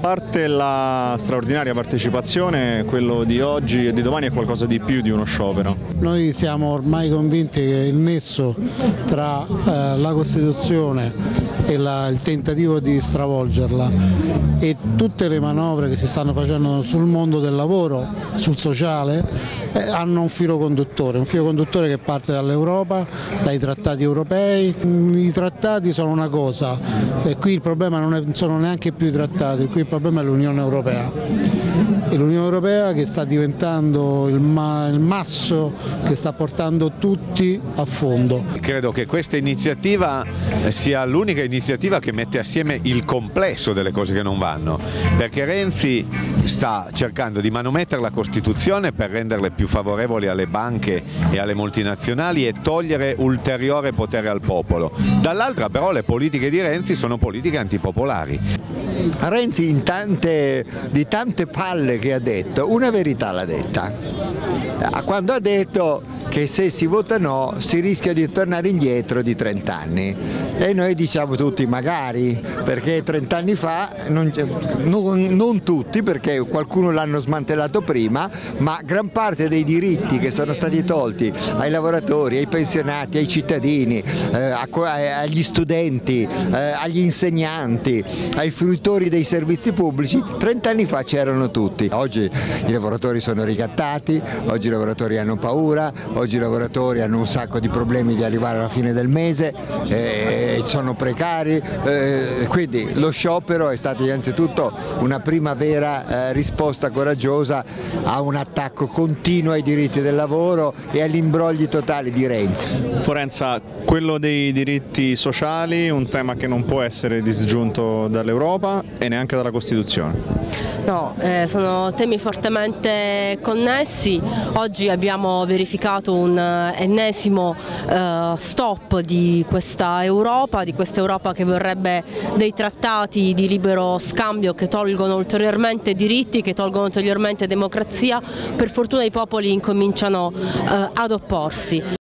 parte la straordinaria partecipazione, quello di oggi e di domani è qualcosa di più di uno sciopero. Noi siamo ormai convinti che il nesso tra eh, la Costituzione e la, il tentativo di stravolgerla e tutte le manovre che si stanno facendo sul mondo del lavoro, sul sociale, eh, hanno un filo conduttore, un filo conduttore che parte dall'Europa, dai trattati europei. I trattati sono una cosa e qui il problema non è, sono neanche più i trattati, qui il problema è l'Unione Europea e l'Unione Europea che sta diventando il, ma il masso che sta portando tutti a fondo. Credo che questa iniziativa sia l'unica iniziativa che mette assieme il complesso delle cose che non vanno, perché Renzi sta cercando di manomettere la Costituzione per renderle più favorevoli alle banche e alle multinazionali e togliere ulteriore potere al popolo. Dall'altra però le politiche di Renzi sono politiche antipopolari. Renzi tante, di tante palle che ha detto, una verità l'ha detta. Quando ha detto che se si vota no si rischia di tornare indietro di 30 anni e noi diciamo tutti magari perché 30 anni fa, non, non, non tutti perché qualcuno l'hanno smantellato prima, ma gran parte dei diritti che sono stati tolti ai lavoratori, ai pensionati, ai cittadini, eh, agli studenti, eh, agli insegnanti, ai fruitori dei servizi pubblici, 30 anni fa c'erano tutti. Oggi i lavoratori sono ricattati, oggi i lavoratori hanno paura, oggi i lavoratori hanno un sacco di problemi di arrivare alla fine del mese, eh, sono precari, eh, quindi lo sciopero è stato innanzitutto una prima vera eh, risposta coraggiosa a un attacco continuo ai diritti del lavoro e agli imbrogli totali di Renzi. Forenza, quello dei diritti sociali, un tema che non può essere disgiunto dall'Europa e neanche dalla Costituzione. No, eh, sono temi fortemente connessi, oggi abbiamo verificato un eh, ennesimo eh, stop di questa Europa, di questa Europa che vorrebbe dei trattati di libero scambio che tolgono ulteriormente diritti, che tolgono ulteriormente democrazia, per fortuna i popoli incominciano eh, ad opporsi.